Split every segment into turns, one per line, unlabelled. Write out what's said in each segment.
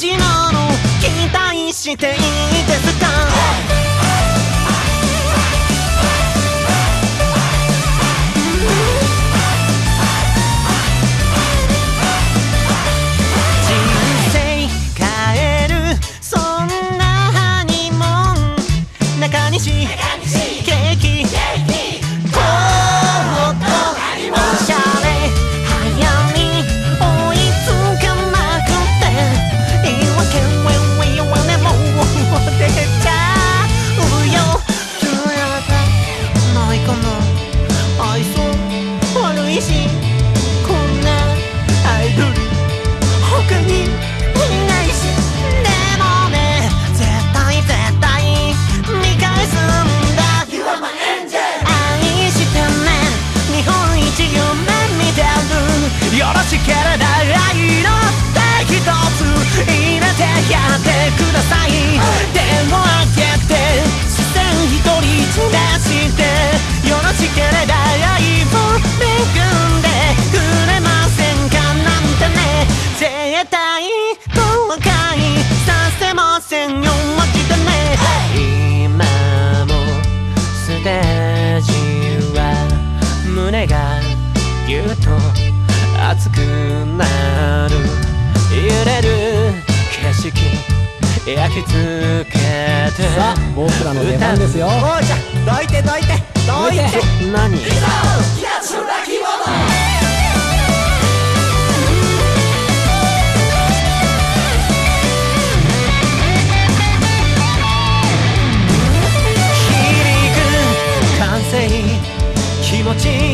ジなの。期待していいですか？ぎうと熱くなる。揺れる景色焼き付けて。
さあ僕らの出番ですよ。
おうちゃどいてどいてどいて。何？いざ奴ら完成気持ち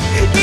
Yeah.